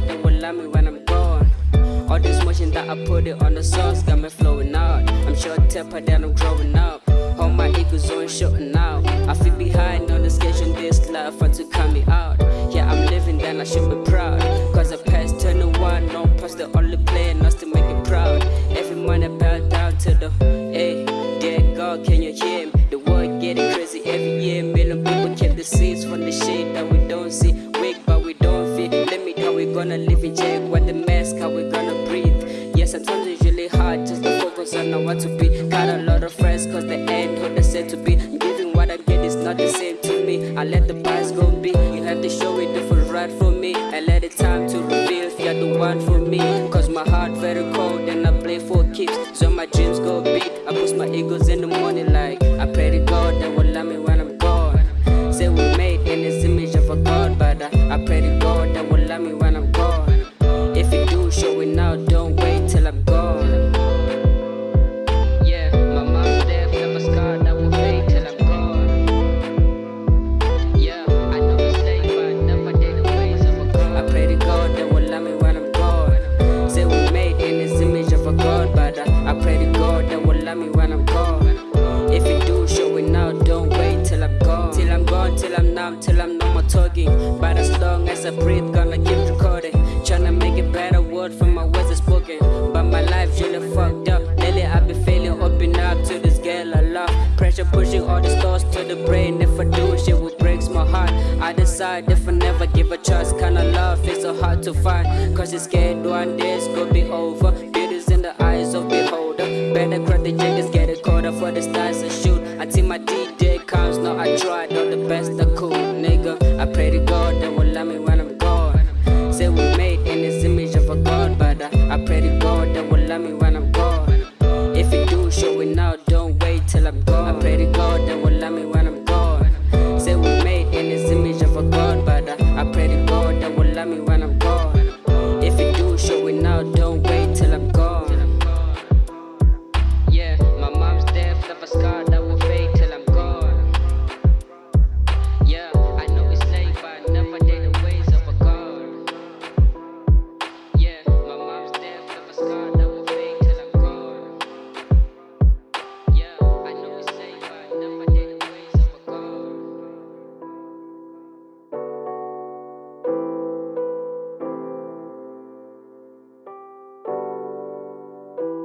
they will love me when I'm gone. All this motion that I put it on the sauce got me flowing out I'm sure temper that I'm growing up. All my ego's on shutting out. I feel behind on the schedule, this life fun to cut me out. Yeah, I'm living, then I should be proud. Cause I to one, no past the only player, not to make it proud. Every money I bow down to the, hey, dear God, can you hear me? The world getting crazy every year, million people keep the seeds from the shade that we don't see. How we gonna breathe. Yeah, sometimes it's really hard just to focus on what to be. Got a lot of friends, cause the end who they said to be. Giving what I get is not the same to me. I let the past go be. You have to show it different right for me. I let it time to reveal if you're the one for me. Cause my heart very cold and I play for keeps. So my dreams go big. I push my egos in the morning like I pray to God that will love me till I'm numb, till I'm no more talking. But as long as I breathe, gonna keep recording. Tryna make it better, word from my words are spoken. But my life's really fucked up. Lately I've been failing, open up to this girl I love. Pressure pushing all these thoughts to the brain. If I do shit, will breaks my heart. I decide if I never give a chance, kinda love is so hard to find. Cause it's scared one day it's gonna be over. Beauty's in the eyes of beholder. Better crack the jiggers, get it caught up for the stars just the cool nigga. I pray to God that will love me when I'm gone. Say we made in this image of a God, but I, I pray to God that will love me when I'm gone. If you do, show it now, don't wait till I'm gone. I pray to God that will love me when I'm gone. Say we made in this image of a God, but I, I pray to God that will love me when I'm gone.